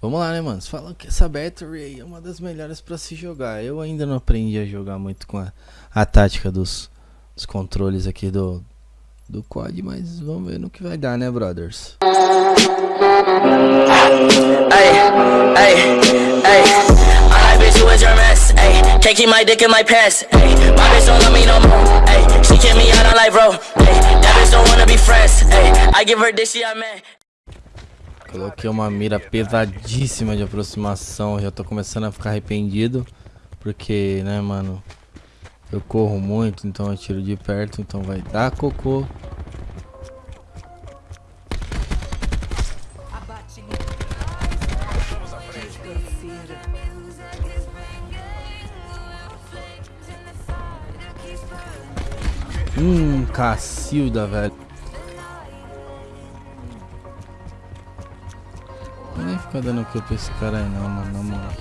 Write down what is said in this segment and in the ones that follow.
Vamos lá, né, mano? Falou que essa Battery é uma das melhores pra se jogar. Eu ainda não aprendi a jogar muito com a, a tática dos, dos controles aqui do, do quad, mas vamos ver no que vai dar, né, brothers? Coloquei uma mira pesadíssima de aproximação, já tô começando a ficar arrependido, porque, né, mano, eu corro muito, então eu tiro de perto, então vai dar cocô. Hum, Cacilda, velho. Ficar dando kill pra esse cara aí não, mano, na moral.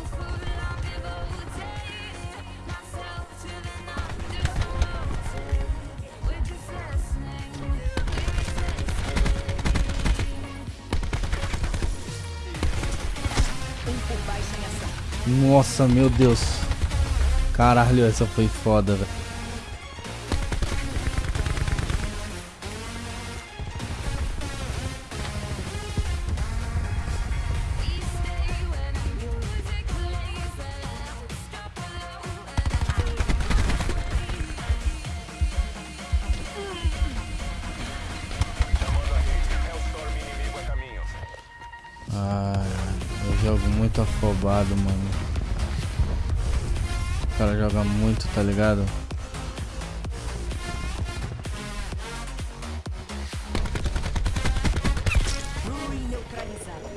Nossa, meu Deus. Caralho, essa foi foda, velho. Jogo muito afobado, mano. O cara joga muito, tá ligado? Ativando o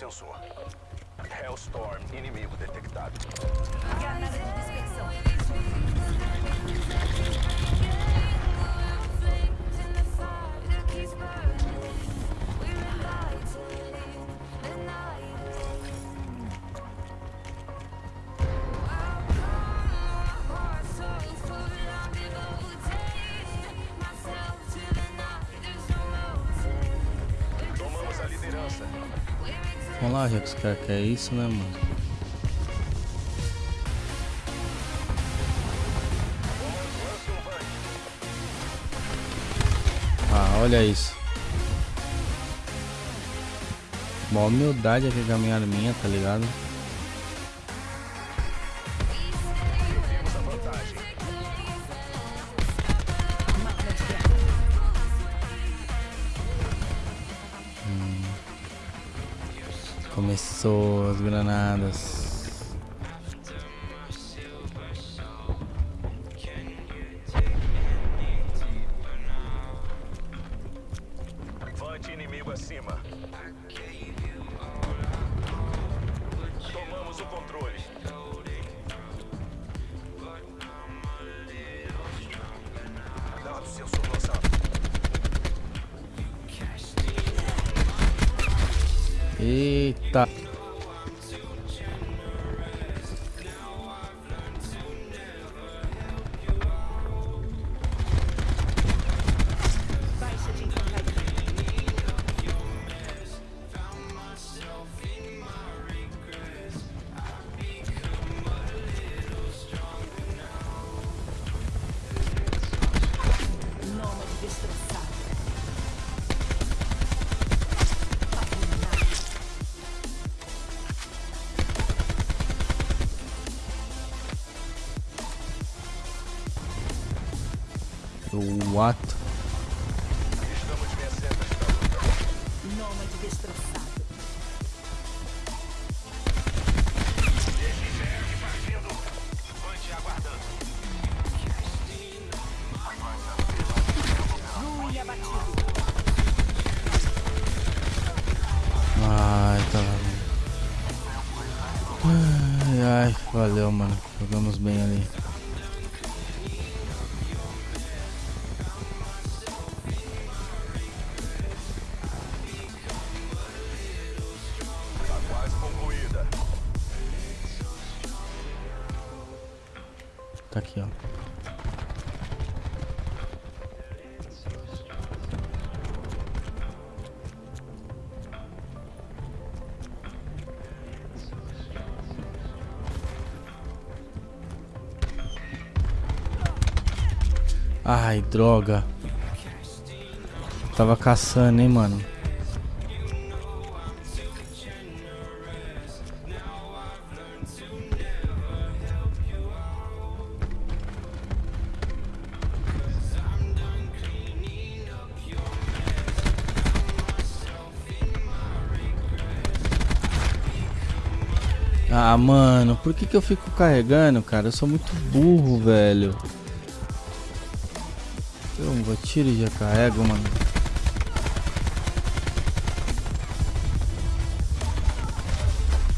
sensor. Hellstorm, inimigo detectado. Vamos lá, já que os caras querem isso, né, mano? Ah, olha isso. Uma humildade aqui com a minha arminha, tá ligado? Começou as granadas. Vante inimigo acima. Tomamos o controle. Sensor lançado. った。Eita. What? Nômade destroçado. Ai, tá. Ai, ai, valeu, mano. Jogamos bem ali. Tá aqui, ó. Ai, droga. Tava caçando, hein, mano. Ah, mano, por que que eu fico carregando, cara? Eu sou muito burro, velho. Eu vou tiro e já carrego, mano.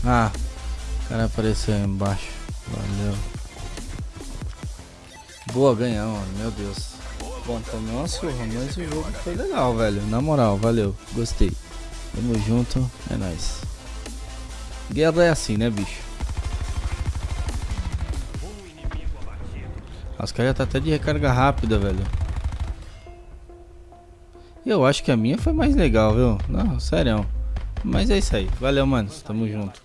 Ah, o cara apareceu aí embaixo. Valeu. Boa, ganhamos. Meu Deus. Bom, tomei uma surra, mas o jogo foi legal, velho. Na moral, valeu. Gostei. Tamo junto. É nóis. Guerra é assim, né, bicho? Os caras tá até de recarga rápida, velho. Eu acho que a minha foi mais legal, viu? Não, sério. Mas é isso aí. Valeu, mano. Tamo junto.